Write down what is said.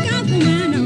Obrigado, Nana.